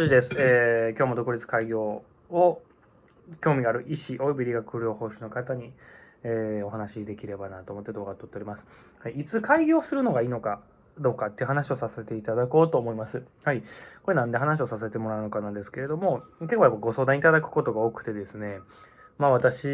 ジです、えー、今日も独立開業を興味がある医師及び理学療法士の方に、えー、お話しできればなと思って動画を撮っております、はい。いつ開業するのがいいのかどうかっていう話をさせていただこうと思います。はい。これなんで話をさせてもらうのかなんですけれども、結構やっぱご相談いただくことが多くてですね、まあ私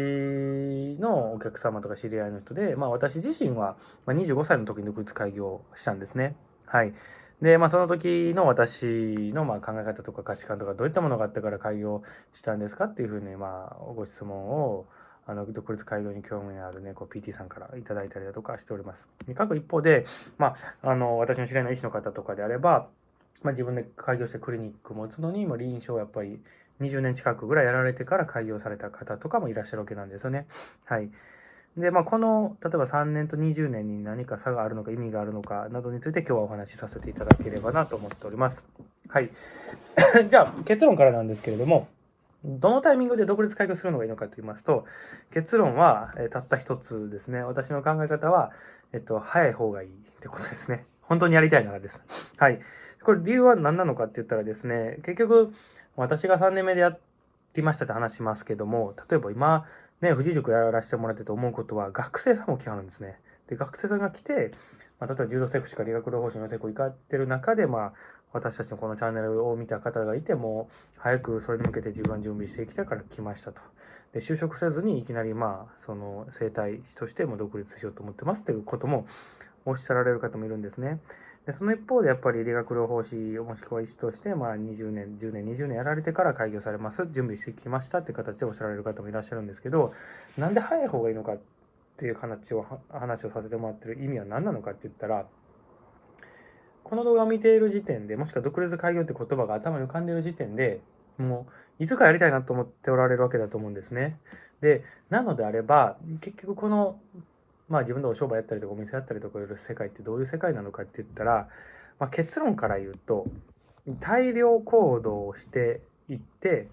のお客様とか知り合いの人で、まあ私自身は25歳の時に独立開業したんですね。はい。で、まあ、その時の私のま考え方とか価値観とかどういったものがあったから開業したんですかっていうふうにまあご質問をあの独立開業に興味のあるねこう PT さんからいただいたりだとかしております。各一方で、まあ、あの私の知り合いの医師の方とかであれば、まあ、自分で開業してクリニック持つのにも臨床やっぱり20年近くぐらいやられてから開業された方とかもいらっしゃるわけなんですよね。はい。で、まあ、この、例えば3年と20年に何か差があるのか意味があるのかなどについて今日はお話しさせていただければなと思っております。はい。じゃあ、結論からなんですけれども、どのタイミングで独立開業するのがいいのかと言いますと、結論は、えたった一つですね。私の考え方は、えっと、早い方がいいってことですね。本当にやりたいならです。はい。これ理由は何なのかって言ったらですね、結局、私が3年目でやっていましたって話しますけども、例えば今、ね、富士塾やらせてもらってて思うことは、学生さんも来はるんですね。で、学生さんが来て、まあ、例えば柔道セクシーか理学療法士のセク行かってる中で、まあ、私たちのこのチャンネルを見た方がいても、早くそれに向けて自分は準備してきたから来ましたと。で、就職せずにいきなり、まあ、その生態としても独立しようと思ってますっていうこともおっしゃられる方もいるんですね。でその一方でやっぱり理学療法士もしくは医師として、まあ、20年10年20年やられてから開業されます準備してきましたって形でおっしゃられる方もいらっしゃるんですけどなんで早い方がいいのかっていう話を話をさせてもらってる意味は何なのかって言ったらこの動画を見ている時点でもしくは独立開業って言葉が頭に浮かんでいる時点でもういつかやりたいなと思っておられるわけだと思うんですね。でなのであれば結局このまあ自分でお商売やったりとかお店やったりとかいる世界ってどういう世界なのかって言ったら、まあ、結論から言うと大量行動をしていって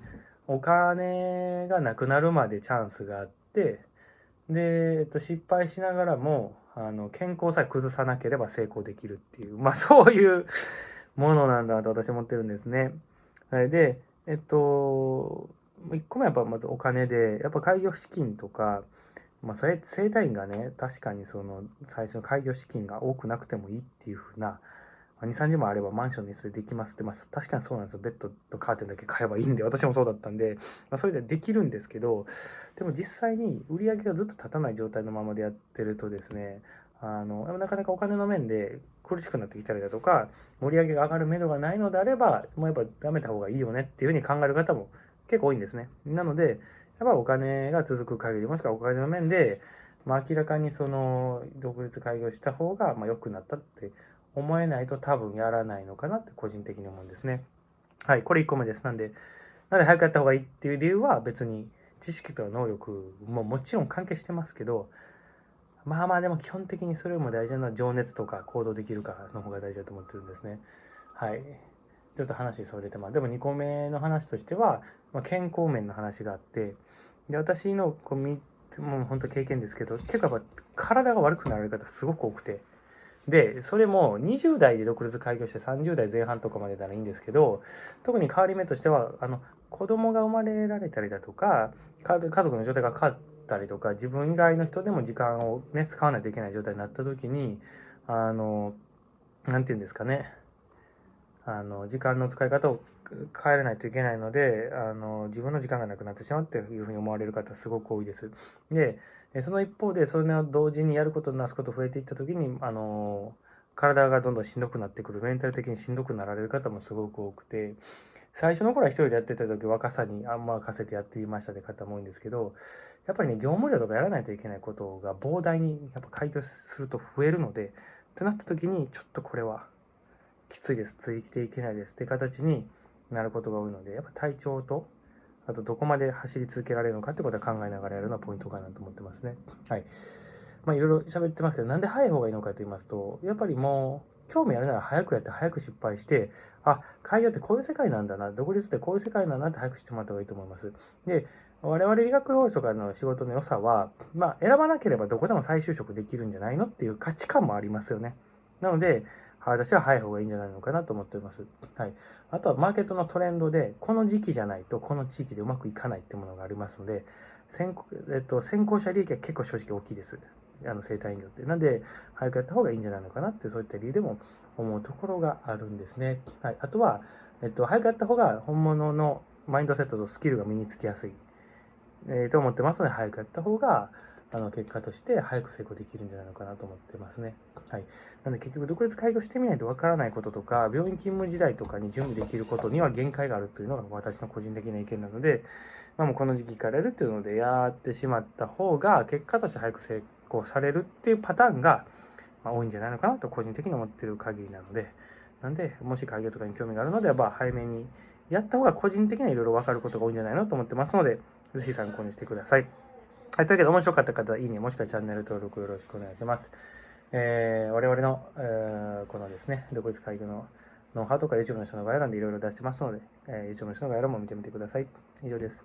お金がなくなるまでチャンスがあってで、えっと、失敗しながらもあの健康さえ崩さなければ成功できるっていうまあ そういうものなんだと私思ってるんですね。でえっと1個目はやっぱまずお金でやっぱ開業資金とかまあ、それ整体院がね確かにその最初の開業資金が多くなくてもいいっていうふうな2、30万あればマンションにでできますって、まあ、確かにそうなんですよ。ベッドとカーテンだけ買えばいいんで、私もそうだったんで、まあ、それでできるんですけど、でも実際に売り上げがずっと立たない状態のままでやってるとですね、あの、なかなかお金の面で苦しくなってきたりだとか、盛り上げが上がる目処がないのであれば、もうやっぱやめた方がいいよねっていうふうに考える方も結構多いんですね。なので、やっぱお金が続く限り、もしくはお金の面で、まあ、明らかにその独立開業した方がまあ良くなったって思えないと多分やらないのかなって個人的に思うんですね。はい、これ1個目です。なんで、なんで早くやった方がいいっていう理由は別に知識とか能力ももちろん関係してますけど、まあまあでも基本的にそれよりも大事なのは情熱とか行動できるかの方が大事だと思ってるんですね。はい。ちょっと話それてます。でも2個目の話としては、まあ、健康面の話があって、で、私のこう3つ、もう本当経験ですけど、結構やっぱ体が悪くなられる方すごく多くて、で、それも20代で独立開業して30代前半とかまでならいいんですけど、特に変わり目としては、あの、子供が生まれられたりだとか、家族の状態が変わったりとか、自分以外の人でも時間をね、使わないといけない状態になった時に、あの、なんて言うんですかね、あの、時間の使い方を帰らないといけないので、あの、自分の時間がなくなってしまうっていうふうに思われる方すごく多いです。で、その一方で、それを同時にやることなすこと増えていった時に、あの、体がどんどんしんどくなってくる、メンタル的にしんどくなられる方もすごく多くて、最初の頃は一人でやってた時若さにあんま任せてやっていましたって方も多いんですけど、やっぱりね、業務量とかやらないといけないことが膨大にやっぱ開業すると増えるので、ってなった時に、ちょっとこれはきついです、ついていけないですって形に、なることが多いので、やっぱ体調と、あとどこまで走り続けられるのかってことは考えながらやるのはポイントかなと思ってますね。はい。まあいろいろ喋ってますけど、なんで早い方がいいのかと言いますと、やっぱりもう、興味あるなら早くやって早く失敗して、あ、開業ってこういう世界なんだな、独立ってこういう世界なんだなって早く知ってもらった方がいいと思います。で、我々理学療法士とかの仕事の良さは、まあ選ばなければどこでも再就職できるんじゃないのっていう価値観もありますよね。なので、私は早い方がいいんじゃないのかなと思っております。はい。あとはマーケットのトレンドで、この時期じゃないとこの地域でうまくいかないってものがありますので、先行,、えっと、先行者利益は結構正直大きいです。あの生体飲料って。なんで、早くやった方がいいんじゃないのかなって、そういった理由でも思うところがあるんですね。はい。あとは、えっと、早くやった方が本物のマインドセットとスキルが身につきやすい、えー、と思ってますので、早くやった方が、あの結果として早く成功できるんじゃないのかなと思ってますね。はい。なので結局独立開業してみないとわからないこととか、病院勤務時代とかに準備できることには限界があるというのが私の個人的な意見なので、まあ、もうこの時期からやるっていうのでやってしまった方が結果として早く成功されるっていうパターンが、ま多いんじゃないのかなと個人的に思ってる限りなので、なんで、もし開業とかに興味があるのであれば、早めにやった方が個人的にはいろいろ分かることが多いんじゃないのと思ってますので、ぜひ参考にしてください。はい、というわけで面白かった方は、いいね、もしくはチャンネル登録よろしくお願いします。えー、我々の、えー、このですね、独立会議のノウハウとか YouTube の人の概要欄でいろいろ出してますので、えー、YouTube の人の概要欄も見てみてください。以上です。